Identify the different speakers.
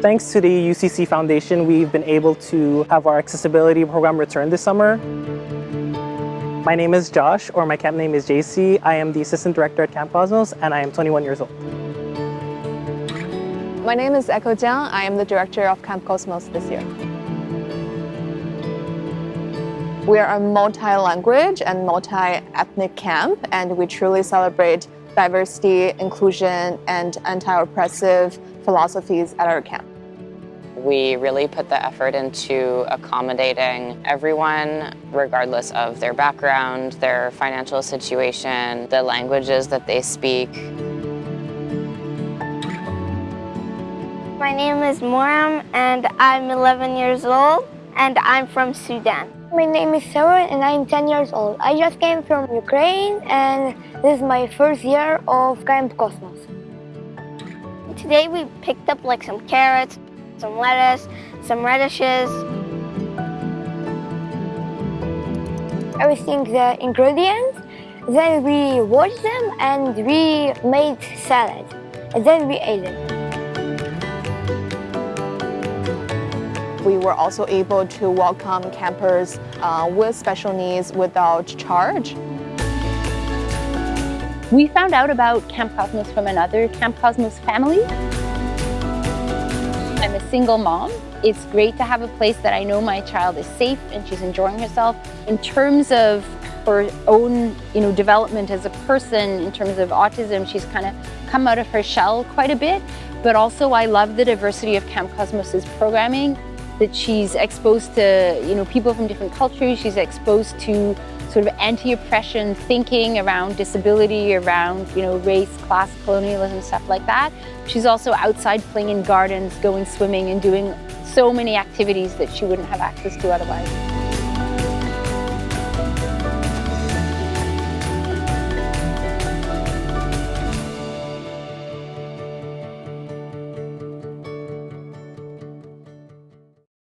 Speaker 1: Thanks to the UCC Foundation, we've been able to have our accessibility program return this summer. My name is Josh, or my camp name is JC. I am the Assistant Director at Camp Cosmos, and I am 21 years old.
Speaker 2: My name is Echo Jiang. I am the Director of Camp Cosmos this year. We are a multi-language and multi-ethnic camp, and we truly celebrate diversity, inclusion, and anti-oppressive philosophies at our camp.
Speaker 3: We really put the effort into accommodating everyone, regardless of their background, their financial situation, the languages that they speak.
Speaker 4: My name is Moram and I'm 11 years old and I'm from Sudan.
Speaker 5: My name is Sarah and I'm 10 years old. I just came from Ukraine and this is my first year of Camp Cosmos.
Speaker 4: Today we picked up like some carrots, some lettuce, some radishes.
Speaker 5: Everything the ingredients, then we washed them and we made salad. And then we ate it.
Speaker 2: We were also able to welcome campers uh, with special needs without charge.
Speaker 6: We found out about Camp Cosmos from another Camp Cosmos family. I'm a single mom. It's great to have a place that I know my child is safe and she's enjoying herself. In terms of her own you know, development as a person, in terms of autism, she's kind of come out of her shell quite a bit. But also I love the diversity of Camp Cosmos's programming that she's exposed to you know people from different cultures. She's exposed to sort of anti-oppression thinking around disability, around you know race, class, colonialism, stuff like that. She's also outside playing in gardens, going swimming, and doing so many activities that she wouldn't have access to otherwise.